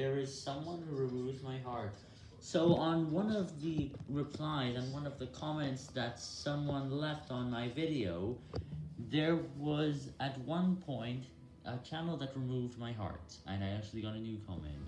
There is someone who removes my heart. So on one of the replies, and one of the comments that someone left on my video, there was at one point a channel that removed my heart, and I actually got a new comment.